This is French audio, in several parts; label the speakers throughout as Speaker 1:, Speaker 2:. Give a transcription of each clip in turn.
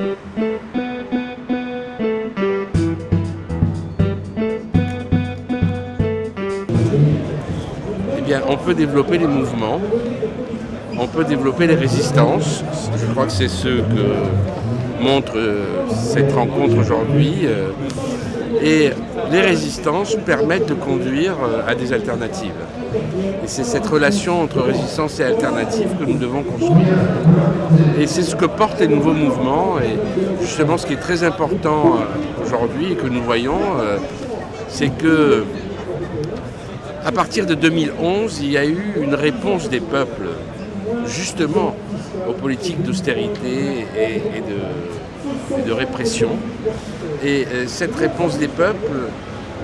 Speaker 1: Eh on peut développer les mouvements, on peut développer les résistances. Je crois que c'est ce que montre euh, cette rencontre aujourd'hui. Euh, euh, et les résistances permettent de conduire euh, à des alternatives. Et c'est cette relation entre résistance et alternative que nous devons construire. Et c'est ce que portent les nouveaux mouvements. Et justement, ce qui est très important aujourd'hui et que nous voyons, c'est que à partir de 2011, il y a eu une réponse des peuples justement aux politiques d'austérité et, de, répression. Et euh, cette réponse des peuples,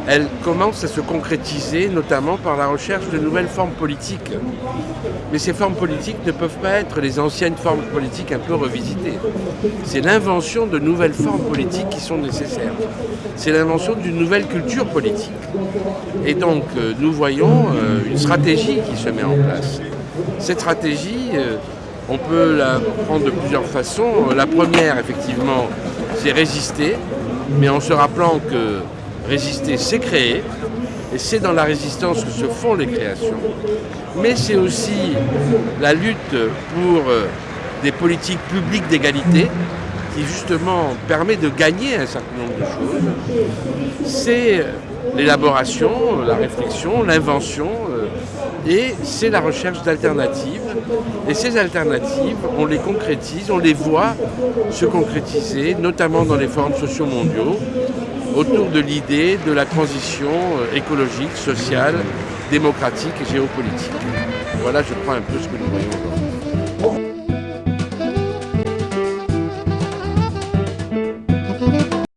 Speaker 1: elle commence à se concrétiser notamment par la recherche de nouvelles formes politiques. Mais ces formes politiques ne peuvent pas être les anciennes formes politiques un peu revisitées. C'est l'invention de nouvelles formes politiques qui sont nécessaires. C'est l'invention d'une nouvelle culture politique. Et donc euh, nous voyons euh, une stratégie qui se met en place. Cette stratégie, on peut la prendre de plusieurs façons. La première, effectivement, c'est résister, mais en se rappelant que résister, c'est créer, et c'est dans la résistance que se font les créations. Mais c'est aussi la lutte pour euh, des politiques publiques d'égalité, qui justement permet de gagner un certain nombre de choses. C'est l'élaboration, la réflexion, l'invention, euh, et c'est la recherche d'alternatives. Et ces alternatives, on les concrétise, on les voit se concrétiser, notamment dans les forums sociaux mondiaux, autour de l'idée de la transition euh, écologique, sociale, démocratique et géopolitique. Voilà, je crois, un peu ce que nous voyons aujourd'hui.